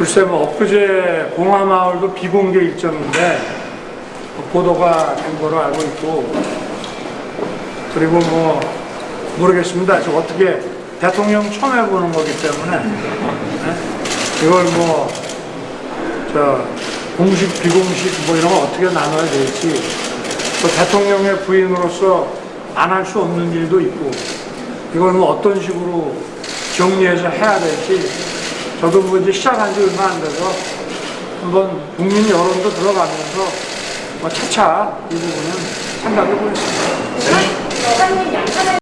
글쎄 뭐 엊그제 봉화마을도 비공개 일정인데 보도가 된 거로 알고 있고 그리고 뭐 모르겠습니다. 저 어떻게 대통령 처음 해보는 거기 때문에 네? 이걸 뭐 저 공식 비공식 뭐 이런 거 어떻게 나눠야 될지 또 대통령의 부인으로서 안 할 수 없는 일도 있고 이걸 뭐 어떤 식으로 정리해서 해야 될지 저도 뭐 이제 시작한 지 얼마 안 돼서 한번 국민 여론도 들어가면서 뭐 차차 이 부분은 생각해 보겠습니다. 사장님